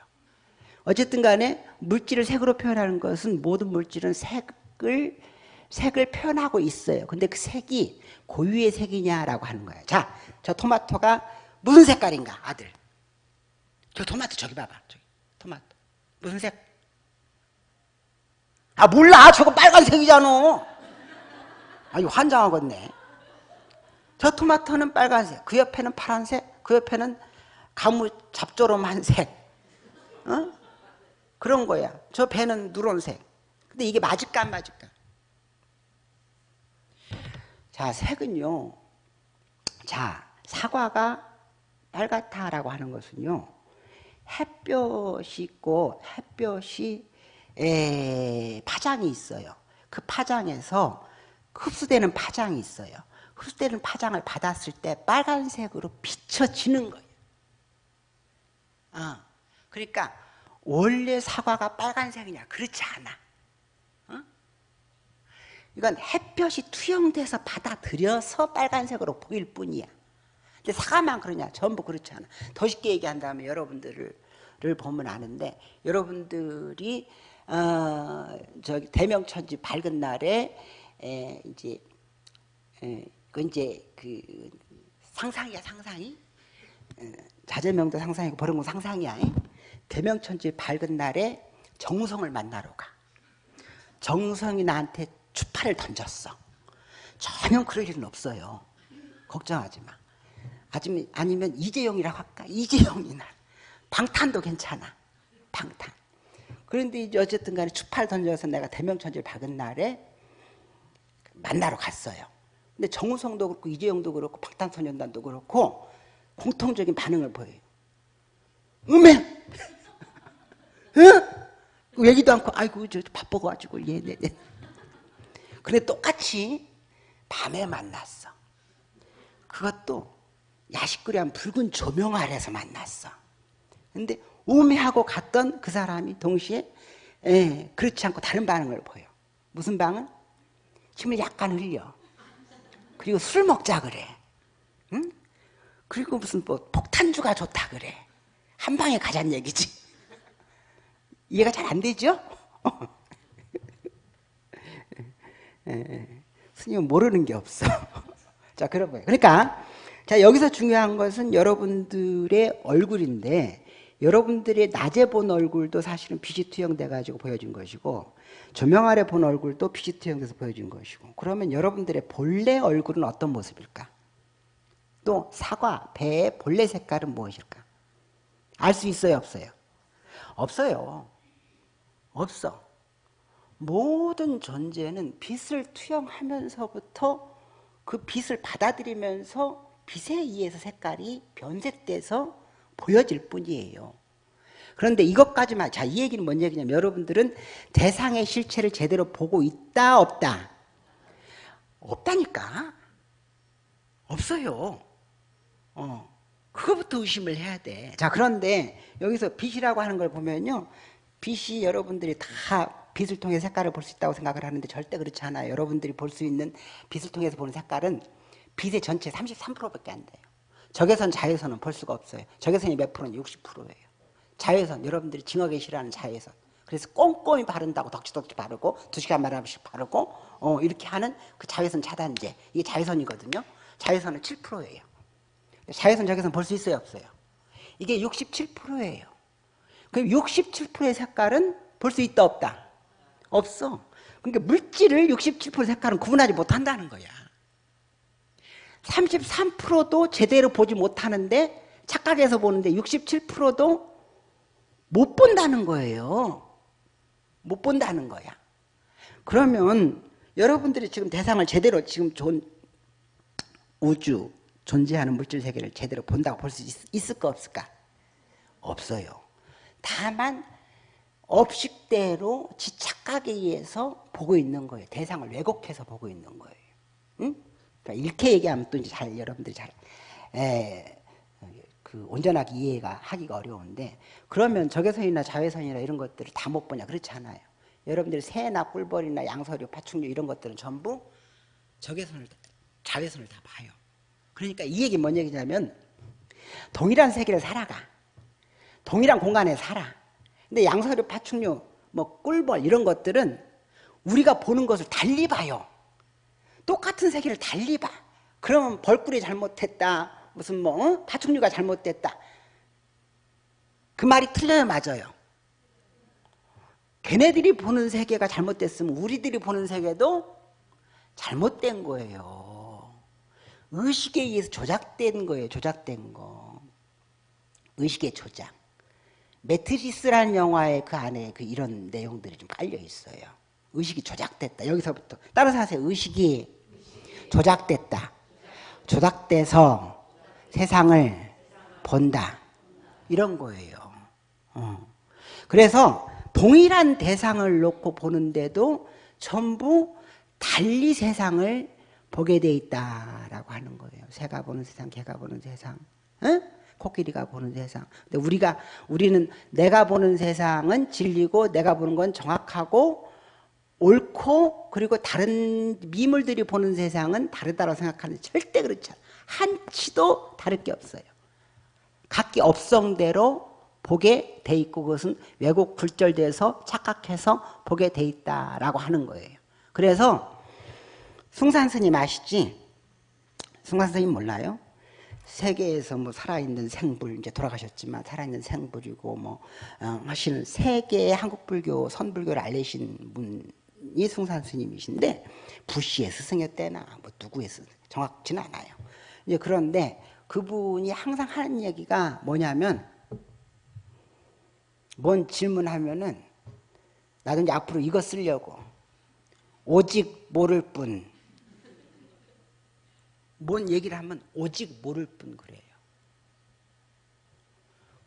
어쨌든 간에 물질을 색으로 표현하는 것은 모든 물질은 색을 색을 표현하고 있어요. 근데 그 색이 고유의 색이냐라고 하는 거예요. 자, 저 토마토가 무슨 색깔인가, 아들? 저 토마토 저기 봐봐. 저기 토마토 무슨 색? 아 몰라. 저거 빨간색이잖아. 아이 환장하겠네. 저 토마토는 빨간색, 그 옆에는 파란색, 그 옆에는 가무 잡조름한 색. 어? 그런 거야. 저 배는 누런색. 근데 이게 맞을까 안 맞을까? 자, 색은요. 자, 사과가 빨갛다라고 하는 것은요. 햇볕이 있고 햇볕이 에, 파장이 있어요. 그 파장에서 흡수되는 파장이 있어요. 흡수되는 파장을 받았을 때 빨간색으로 비춰지는 거예요. 어. 그러니까 원래 사과가 빨간색이냐? 그렇지 않아. 어? 이건 햇볕이 투영돼서 받아들여서 빨간색으로 보일 뿐이야. 근데 사과만 그러냐? 전부 그렇지 않아. 더 쉽게 얘기한다면 여러분들을 보면 아는데 여러분들이 어, 저기 대명천지 밝은 날에 에, 이제 에, 그 이제 그 상상이야 상상이 에, 자제명도 상상이고 버릉고 상상이야. 대명천지 밝은 날에 정성을 만나러 가. 정성이 나한테 추파를 던졌어. 전혀 그럴 일은 없어요. 걱정하지 마. 아니면 이재용이라고 할까? 이재용이나 방탄도 괜찮아. 방탄. 그런데 이제 어쨌든 간에 추파를 던져서 내가 대명천지를 박은 날에 만나러 갔어요. 근데 정우성도 그렇고 이재용도 그렇고 방탄소년단도 그렇고 공통적인 반응을 보여요. 음해! <laughs> 응? 얘기도 않고 아이고 저 바빠가지고 얘네 예, 네. 근데 똑같이 밤에 만났어. 그것도 야식거리 한 붉은 조명 아래서 만났어. 근데 우매하고 갔던 그 사람이 동시에 예, 그렇지 않고 다른 반응을 보여. 무슨 방은? 침을 약간 흘려. 그리고 술 먹자 그래. 응? 그리고 무슨 뭐 폭탄주가 좋다 그래. 한 방에 가자는 얘기지. <laughs> 이해가 잘 안 되죠? <laughs> 스님은 모르는 게 없어. <laughs> 자, 그런 거예요. 그러니까, 자, 여기서 중요한 것은 여러분들의 얼굴인데, 여러분들의 낮에 본 얼굴도 사실은 빛이 투영돼 가지고 보여준 것이고 조명 아래 본 얼굴도 빛이 투영돼서 보여준 것이고 그러면 여러분들의 본래 얼굴은 어떤 모습일까? 또 사과, 배의 본래 색깔은 무엇일까? 알 수 있어요 없어요? 없어요 없어 모든 존재는 빛을 투영하면서부터 그 빛을 받아들이면서 빛에 의해서 색깔이 변색돼서 보여질 뿐이에요. 그런데 이것까지만 자 이 얘기는 뭔 얘기냐면 여러분들은 대상의 실체를 제대로 보고 있다 없다 없다니까 없어요. 어 그거부터 의심을 해야 돼. 자 그런데 여기서 빛이라고 하는 걸 보면요 빛이 여러분들이 다 빛을 통해 색깔을 볼 수 있다고 생각을 하는데 절대 그렇지 않아요. 여러분들이 볼 수 있는 빛을 통해서 보는 색깔은 빛의 전체 33%밖에 안 돼요. 적외선 자외선은 볼 수가 없어요. 적외선이 몇 프로는 60%예요. 자외선 여러분들이 징하게 싫어하는 자외선. 그래서 꼼꼼히 바른다고 덕지덕지 바르고 두 시간마다 한 번씩 바르고 어, 이렇게 하는 그 자외선 차단제 이게 자외선이거든요. 자외선은 7%예요. 자외선 적외선 볼 수 있어요 없어요? 이게 67%예요. 그럼 67%의 색깔은 볼 수 있다 없다? 없어. 그러니까 물질을 67% 색깔은 구분하지 못한다는 거야. 33%도 제대로 보지 못하는데 착각해서 보는데 67%도 못 본다는 거예요. 못 본다는 거야. 그러면 여러분들이 지금 대상을 제대로 지금 존, 우주 존재하는 물질 세계를 제대로 본다고 볼 수 있을까 없을까? 없어요. 다만 업식대로 지 착각에 의해서 보고 있는 거예요. 대상을 왜곡해서 보고 있는 거예요. 응? 그러니까 이렇게 얘기하면 또 이제 잘 여러분들이 잘, 에, 그 온전하게 이해가 하기가 어려운데 그러면 적외선이나 자외선이나 이런 것들을 다 못 보냐 그렇지 않아요. 여러분들이 새나 꿀벌이나 양서류, 파충류 이런 것들은 전부 적외선을 자외선을 다 봐요. 그러니까 이 얘기 뭔 얘기냐면 동일한 세계를 살아가. 동일한 공간에 살아. 근데 양서류, 파충류, 뭐 꿀벌 이런 것들은 우리가 보는 것을 달리 봐요. 똑같은 세계를 달리 봐. 그러면 벌꿀이 잘못했다. 무슨 뭐 어? 파충류가 잘못됐다. 그 말이 틀려요 맞아요. 걔네들이 보는 세계가 잘못됐으면 우리들이 보는 세계도 잘못된 거예요. 의식에 의해서 조작된 거예요. 조작된 거. 의식의 조작. 매트리스라는 영화의 그 안에 그 이런 내용들이 좀 깔려 있어요. 의식이 조작됐다. 여기서부터 따라서 하세요. 의식이 조작됐다. 조작돼서 세상을 본다. 이런 거예요. 어. 그래서 동일한 대상을 놓고 보는데도 전부 달리 세상을 보게 돼 있다라고 하는 거예요. 새가 보는 세상, 개가 보는 세상, 어? 코끼리가 보는 세상. 근데 우리가 우리는 내가 보는 세상은 진리고 내가 보는 건 정확하고 옳고 그리고 다른 미물들이 보는 세상은 다르다고 생각하는 절대 그렇지 않아. 한치도 다를 게 없어요. 각기 업성대로 보게 돼 있고 그것은 왜곡 굴절돼서 착각해서 보게 돼 있다라고 하는 거예요. 그래서 숭산 스님 아시지? 숭산 스님 몰라요? 세계에서 뭐 살아있는 생불 이제 돌아가셨지만 살아있는 생불이고 뭐 어, 하시는 세계의 한국 불교 선불교를 알리신 분 이 숭산 스님이신데 부시의 스승이었대나 뭐 누구의 스승 정확치는 않아요. 이제 그런데 그분이 항상 하는 얘기가 뭐냐면 뭔 질문하면은 나도 이제 앞으로 이거 쓰려고 오직 모를 뿐. 뭔 얘기를 하면 오직 모를 뿐 그래요.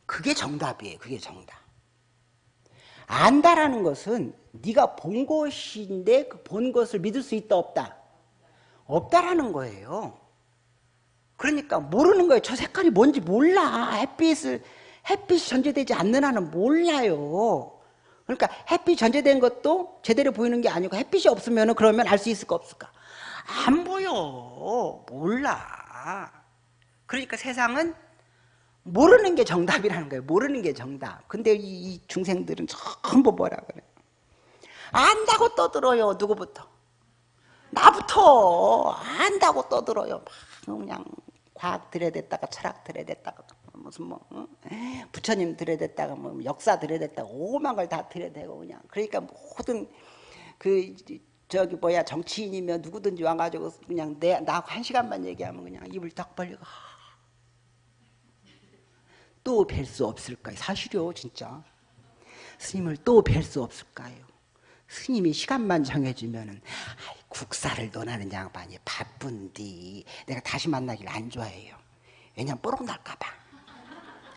그게 정답이에요. 그게 정답. 안다라는 것은 네가 본 것인데 그 본 것을 믿을 수 있다 없다? 없다라는 거예요. 그러니까 모르는 거예요. 저 색깔이 뭔지 몰라. 햇빛을 햇빛이 전제되지 않는 한은 몰라요. 그러니까 햇빛 전제된 것도 제대로 보이는 게 아니고 햇빛이 없으면 그러면 알 수 있을까 없을까? 안 보여. 몰라. 그러니까 세상은 모르는 게 정답이라는 거예요. 모르는 게 정답. 근데 이, 이 중생들은 전부 뭐라 그래요? 안다고 떠들어요. 누구부터? 나부터 안다고 떠들어요. 막 그냥 과학 들여댔다가 철학 들여댔다가 무슨 뭐 어? 부처님 들여댔다가 뭐 역사 들여댔다가 오만 걸 다 들여대고 그냥 그러니까 모든 그 저기 뭐야 정치인이면 누구든지 와가지고 그냥 내 나 한 시간만 얘기하면 그냥 입을 딱 벌리고 또 뵐 수 없을까요? 사실요 진짜 스님을 또 뵐 수 없을까요? 스님이 시간만 정해주면은 국사를 논하는 양반이 바쁜디 내가 다시 만나길 안 좋아해요. 왜냐면 뽀록 날까봐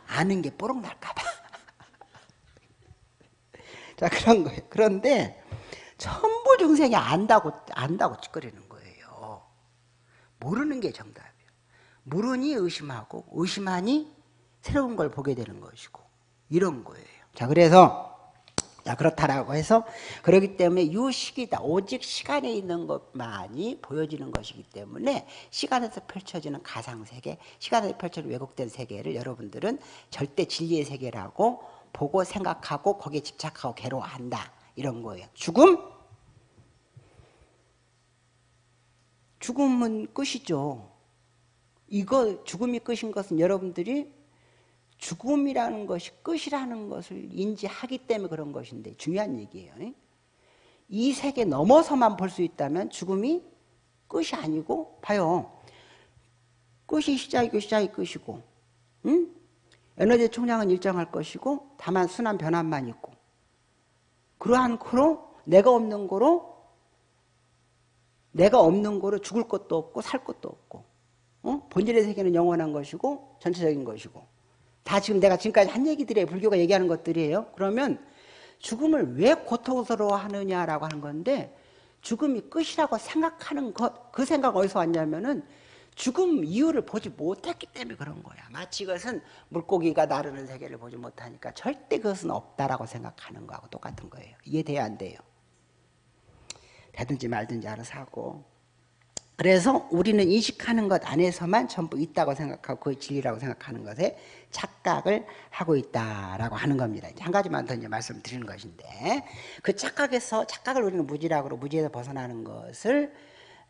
아는 게 뽀록 날까봐. <laughs> 자 그런 거예요. 그런데 전부 중생이 안다고 안다고 찌꺼리는 거예요. 모르는 게 정답이에요. 모르니 의심하고 의심하니 새로운 걸 보게 되는 것이고 이런 거예요. 자 그래서 자 그렇다라고 해서 그렇기 때문에 유식이다 오직 시간에 있는 것만이 보여지는 것이기 때문에 시간에서 펼쳐지는 가상세계 시간에서 펼쳐지는 왜곡된 세계를 여러분들은 절대 진리의 세계라고 보고 생각하고 거기에 집착하고 괴로워한다 이런 거예요 죽음? 죽음은 끝이죠 이거 죽음이 끝인 것은 여러분들이 죽음이라는 것이 끝이라는 것을 인지하기 때문에 그런 것인데 중요한 얘기예요. 이 세계 넘어서만 볼 수 있다면 죽음이 끝이 아니고 봐요. 끝이 시작이고 시작이 끝이고 응? 에너지 총량은 일정할 것이고 다만 순환 변환만 있고 그러한 거로 내가 없는 거로 내가 없는 거로 죽을 것도 없고 살 것도 없고 어? 본질의 세계는 영원한 것이고 전체적인 것이고 다 지금 내가 지금까지 한 얘기들이에요. 불교가 얘기하는 것들이에요. 그러면 죽음을 왜 고통스러워 하느냐라고 하는 건데 죽음이 끝이라고 생각하는 것, 그 생각 어디서 왔냐면은 죽음 이유를 보지 못했기 때문에 그런 거야. 마치 이것은 물고기가 나르는 세계를 보지 못하니까 절대 그것은 없다라고 생각하는 거하고 똑같은 거예요. 이해돼야 안 돼요. 되든지 말든지 알아서 하고. 그래서 우리는 인식하는 것 안에서만 전부 있다고 생각하고 그 진리라고 생각하는 것에 착각을 하고 있다라고 하는 겁니다. 한 가지만 더 이제 말씀드리는 것인데 그 착각에서 착각을 우리는 무지라고 무지에서 벗어나는 것을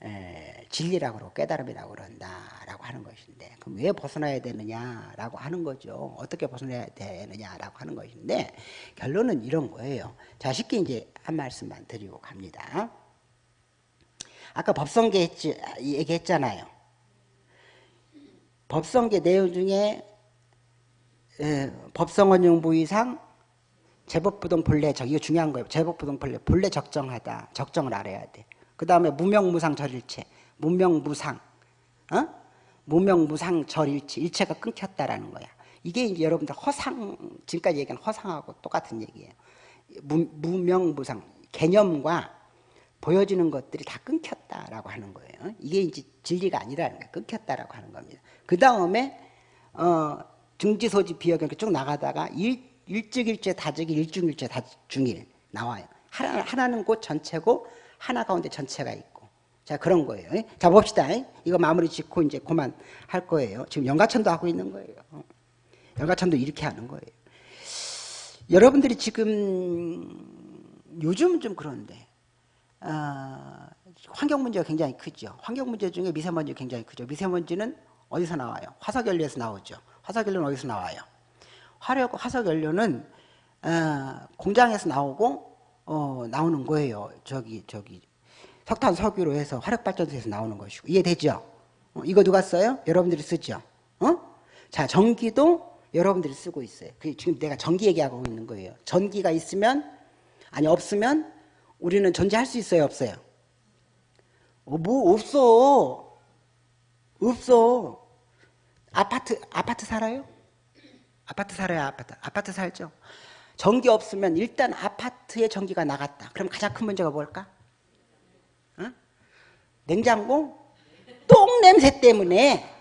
에, 진리라고 깨달음이라고 그런다라고 하는 것인데 그럼 왜 벗어나야 되느냐라고 하는 거죠. 어떻게 벗어나야 되느냐라고 하는 것인데 결론은 이런 거예요. 자 쉽게 이제 한 말씀만 드리고 갑니다. 아까 법성계 했지, 얘기했잖아요. 법성계 내용 중에 에, 법성원용 부이상 제법부동 본래적 이거 중요한 거예요. 제법부동 본래 본래 적정하다. 적정을 알아야 돼. 그 다음에 무명무상 절일체 무명무상 어? 무명무상 절일체 일체가 끊겼다라는 거야. 이게 이제 여러분들 허상 지금까지 얘기한 허상하고 똑같은 얘기예요. 무, 무명무상 개념과 보여지는 것들이 다 끊겼다라고 하는 거예요. 이게 이제 진리가 아니라는 거예요. 끊겼다라고 하는 겁니다. 그 다음에 어, 중지소지 비역 이렇게 쭉 나가다가 일, 일즉일체 다즉일 일중일체 다중일 나와요. 하나, 하나는 곧 전체고 하나 가운데 전체가 있고 자 그런 거예요. 자 봅시다. 이거 마무리 짓고 이제 그만 할 거예요. 지금 연가천도 하고 있는 거예요. 연가천도 이렇게 하는 거예요. 여러분들이 지금 요즘은 좀 그런데 어, 환경 문제가 굉장히 크죠. 환경 문제 중에 미세먼지 굉장히 크죠. 미세먼지는 어디서 나와요? 화석연료에서 나오죠. 화석연료는 어디서 나와요? 화력 화석연료는 어, 공장에서 나오고 어, 나오는 거예요. 저기 저기 석탄 석유로 해서 화력발전소에서 나오는 것이고 이해되죠? 어, 이거 누가 써요? 여러분들이 쓰죠. 어? 자 전기도 여러분들이 쓰고 있어요. 그 지금 내가 전기 얘기하고 있는 거예요. 전기가 있으면 아니 없으면 우리는 존재할 수 있어요, 없어요? 어, 뭐 없어. 없어. 아파트 아파트 살아요? 아파트 살아요, 아파트. 아파트 살죠. 전기 없으면 일단 아파트에 전기가 나갔다. 그럼 가장 큰 문제가 뭘까? 어? 냉장고 똥 냄새 때문에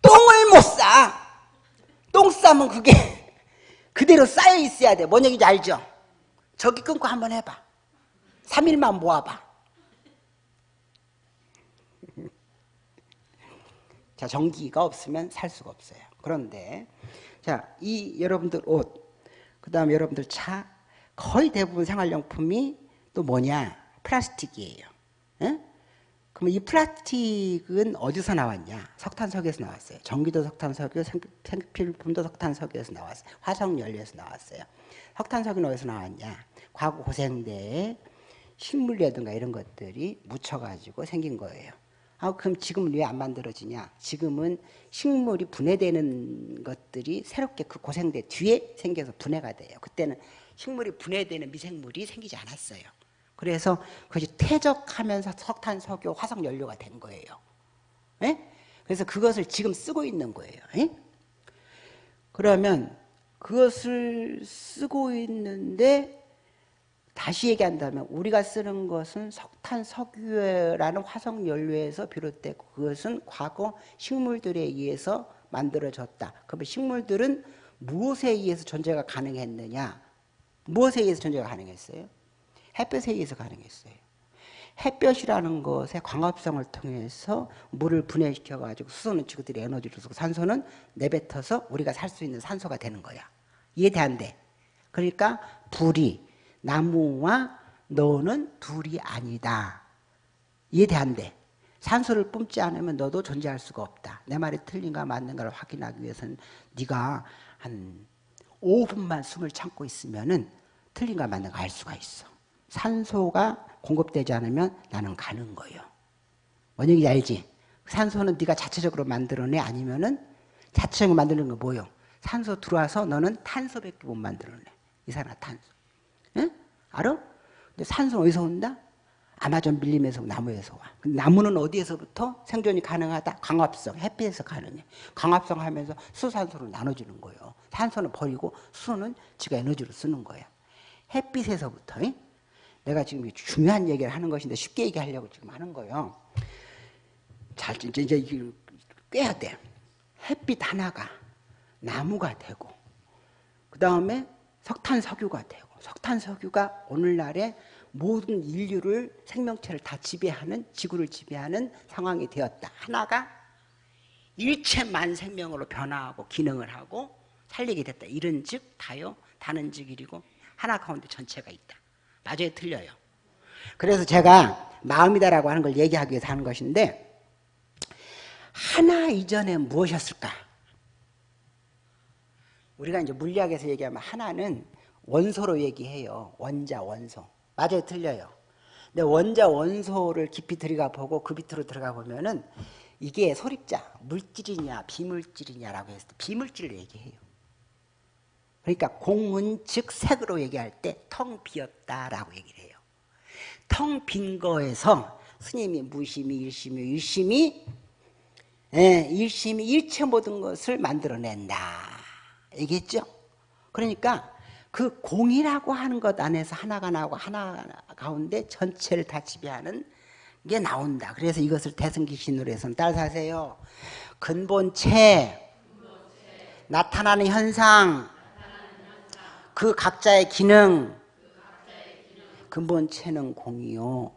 똥을 못 싸. 똥 싸면 그게 <laughs> 그대로 쌓여 있어야 돼. 뭔 얘기인지 알죠? 저기 끊고 한번 해봐. 3일만 모아봐. 자, 전기가 없으면 살 수가 없어요. 그런데, 자, 이 여러분들 옷, 그 다음에 여러분들 차, 거의 대부분 생활용품이 또 뭐냐? 플라스틱이에요. 에? 그럼 이 플라스틱은 어디서 나왔냐? 석탄석유에서 나왔어요. 전기도 석탄석유, 생필품도 석탄석유에서 나왔어요. 화석연료에서 나왔어요. 석탄석유는 어디서 나왔냐? 과거 고생대에 식물이라든가 이런 것들이 묻혀가지고 생긴 거예요. 아, 그럼 지금은 왜 안 만들어지냐? 지금은 식물이 분해되는 것들이 새롭게 그 고생대 뒤에 생겨서 분해가 돼요. 그때는 식물이 분해되는 미생물이 생기지 않았어요. 그래서 그것이 퇴적하면서 석탄, 석유, 화석 연료가 된 거예요. 에? 예? 그래서 그것을 지금 쓰고 있는 거예요. 에? 예? 그러면 그것을 쓰고 있는데 다시 얘기한다면 우리가 쓰는 것은 석탄, 석유라는 화석 연료에서 비롯되고 그것은 과거 식물들에 의해서 만들어졌다. 그러면 식물들은 무엇에 의해서 존재가 가능했느냐? 무엇에 의해서 존재가 가능했어요? 햇볕에 의해서 가능했어요. 햇볕이라는 것의 광합성을 통해서 물을 분해시켜 가지고 수소는 지구들이 에너지를 쓰고 산소는 내뱉어서 우리가 살 수 있는 산소가 되는 거야. 이해돼 안 돼? 그러니까 불이 나무와 너는 둘이 아니다. 이해돼 안 돼? 산소를 뿜지 않으면 너도 존재할 수가 없다. 내 말이 틀린가 맞는가를 확인하기 위해서는 네가 한 5분만 숨을 참고 있으면은 틀린가 맞는가 알 수가 있어. 산소가 공급되지 않으면 나는 가는 거예요. 뭔 얘기인지 알지? 산소는 네가 자체적으로 만들어내 아니면은 자체적으로 만드는 거 뭐요? 산소 들어와서 너는 탄소밖에 못 만들어내. 이산화탄소. 응? 알아? 근데 산소는 어디서 온다? 아마존 밀림에서 나무에서 와. 나무는 어디에서부터 생존이 가능하다? 광합성, 햇빛에서 가능해. 광합성 하면서 수산소로 나눠주는 거예요. 산소는 버리고 수소는 지가 에너지로 쓰는 거야. 햇빛에서부터. 응? 내가 지금 중요한 얘기를 하는 것인데 쉽게 얘기하려고 지금 하는 거예요. 잘, 이제, 이제 꿰야 돼. 햇빛 하나가 나무가 되고, 그 다음에 석탄, 석유가 되고, 석탄, 석유가 오늘날의 모든 인류를 생명체를 다 지배하는 지구를 지배하는 상황이 되었다. 하나가 일체만 생명으로 변화하고 기능을 하고 살리게 됐다. 이런 즉 다요 다는 즉 이리고 하나 가운데 전체가 있다. 맞아요, 틀려요. 그래서 제가 마음이다라고 하는 걸 얘기하기 위해서 하는 것인데 하나 이전에 무엇이었을까? 우리가 이제 물리학에서 얘기하면 하나는 원소로 얘기해요. 원자, 원소. 맞아요, 틀려요. 근데 원자, 원소를 깊이 들어가 보고 그 밑으로 들어가 보면은 이게 소립자, 물질이냐, 비물질이냐라고 때 비물질을 얘기해요. 그러니까 공문 즉 색으로 얘기할 때 텅 비었다라고 얘기를 해요. 텅 빈 거에서 스님이 무심히 일심이 일심이 예, 일심이 일체 모든 것을 만들어낸다. 얘기했죠? 그러니까 그 공이라고 하는 것 안에서 하나가 나오고 하나 가운데 전체를 다 지배하는 게 나온다. 그래서 이것을 대승기신으로 해서는 따라하세요. 근본체, 나타나는 현상, 그 각자의 기능, 근본체는 공이요.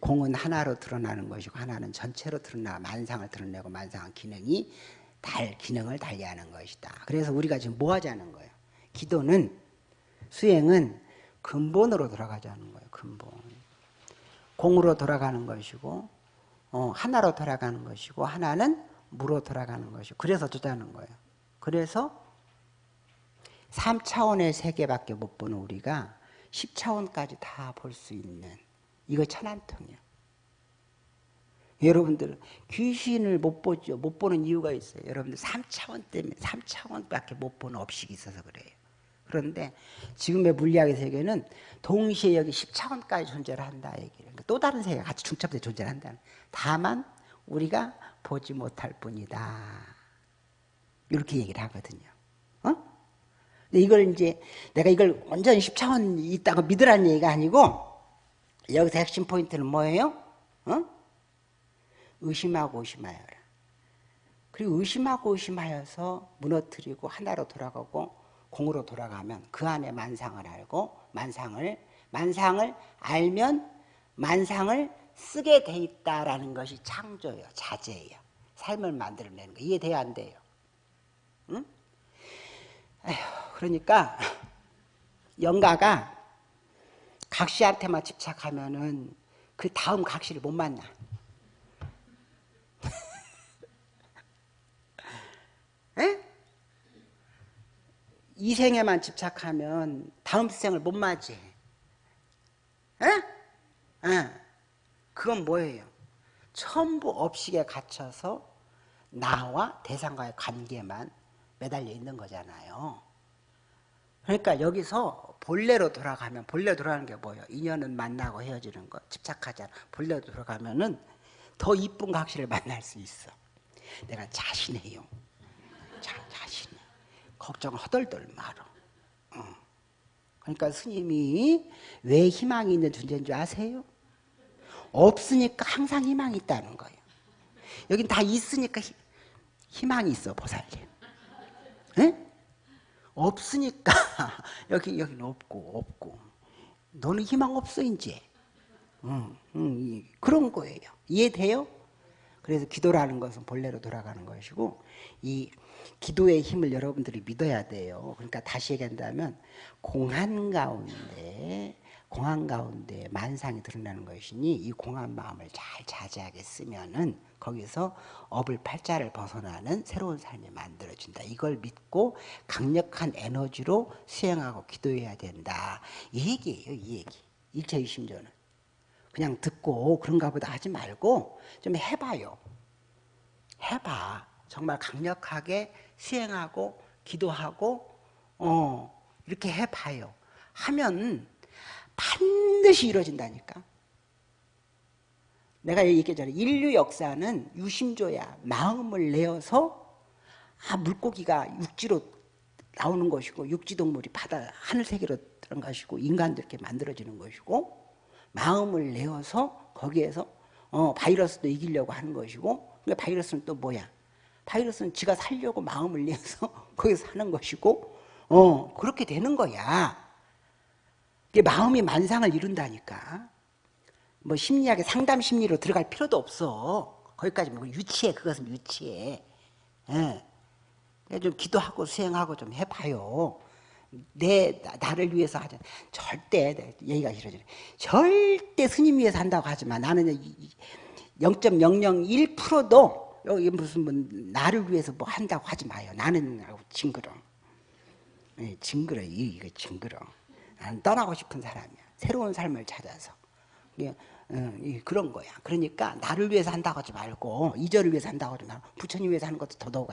공은 하나로 드러나는 것이고 하나는 전체로 드러나 만상을 드러내고 만상한 기능이 달 기능을 달리하는 것이다. 그래서 우리가 지금 뭐 하자는 거예요? 기도는 수행은 근본으로 돌아가자는 거예요. 근본. 공으로 돌아가는 것이고 어, 하나로 돌아가는 것이고 하나는 무로 돌아가는 것이고 그래서 두자는 거예요. 그래서 3차원의 세계밖에 못 보는 우리가 10차원까지 다 볼 수 있는 이거 천안통이야. 여러분들 귀신을 못 보죠. 못 보는 이유가 있어요. 여러분들 3차원 때문에 3차원밖에 못 보는 업식이 있어서 그래요. 그런데 지금의 물리학의 세계는 동시에 여기 10차원까지 존재를 한다 얘기를. 그러니까 또 다른 세계가 같이 중첩돼 존재를 한다. 다만 우리가 보지 못할 뿐이다. 이렇게 얘기를 하거든요. 어? 근데 이걸 이제 내가 이걸 완전히 10차원 있다고 믿으라는 얘기가 아니고 여기서 핵심 포인트는 뭐예요? 어? 의심하고 의심하여라. 그리고 의심하고 의심하여서 무너뜨리고 하나로 돌아가고 공으로 돌아가면 그 안에 만상을 알고 만상을 만상을 알면 만상을 쓰게 돼 있다라는 것이 창조예요. 자재예요. 삶을 만들어내는 거 이해돼야 안 돼요. 응? 에휴, 그러니까 <laughs> 영가가 각시한테만 집착하면은 그 다음 각시를 못 만나. <laughs> 에? 이 생에만 집착하면 다음 생을 못 맞이. 에? 에. 그건 뭐예요? 전부 업식에 갇혀서 나와 대상과의 관계만 매달려 있는 거잖아요. 그러니까 여기서 본래로 돌아가면 본래 돌아가는 게 뭐예요? 인연은 만나고 헤어지는 거 집착하잖아. 본래로 돌아가면 은 더 이쁜 각시를 만날 수 있어. 내가 자신해요. 자, 자신해. 걱정 허덜덜 말어. 어. 그러니까 스님이 왜 희망이 있는 존재인 줄 아세요? 없으니까 항상 희망이 있다는 거예요. 여긴 다 있으니까 희, 희망이 있어 보살님. 에? 없으니까 <laughs> 여기 여기는 없고 없고 너는 희망 없어 이제. 응, 응, 그런 거예요. 이해돼요? 그래서 기도라는 것은 본래로 돌아가는 것이고 이 기도의 힘을 여러분들이 믿어야 돼요. 그러니까 다시 얘기한다면 공한 가운데 공한 가운데 만상이 드러나는 것이니 이 공한 마음을 잘 자제하게 쓰면은 거기서 업을 팔자를 벗어나는 새로운 삶이 만들어진다. 이걸 믿고 강력한 에너지로 수행하고 기도해야 된다. 이 얘기예요. 이 얘기. 일체이심조는. 그냥 듣고 그런가 보다 하지 말고 좀 해봐요. 해봐. 정말 강력하게 수행하고 기도하고 어 이렇게 해봐요. 하면 반드시 이루어진다니까. 내가 얘기했잖아. 인류 역사는 유심조야. 마음을 내어서 아 물고기가 육지로 나오는 것이고 육지 동물이 바다 하늘 세계로 들어간 것이고 인간도 이렇게 만들어지는 것이고 마음을 내어서 거기에서 어, 바이러스도 이기려고 하는 것이고 근데 바이러스는 또 뭐야? 바이러스는 지가 살려고 마음을 내서 <laughs> 거기서 사는 것이고 어 그렇게 되는 거야. 이게 마음이 만상을 이룬다니까. 뭐 심리학의 상담 심리로 들어갈 필요도 없어. 거기까지 뭐 유치해 그것은 유치해. 예. 좀 기도하고 수행하고 좀 해봐요. 내 나를 위해서 하자. 절대 얘기가 싫어지네. 절대 스님 위해서 한다고 하지만 나는 0.001%도 여기 무슨 뭐 나를 위해서 뭐 한다고 하지 마요. 나는 징그러. 네, 징그러 이거 징그러. 나는 떠나고 싶은 사람이야. 새로운 삶을 찾아서. 어, 그런 거야. 그러니까 나를 위해서 한다고 하지 말고 이절을 위해서 한다고 하지 말고 부처님 위해서 하는 것도 더더욱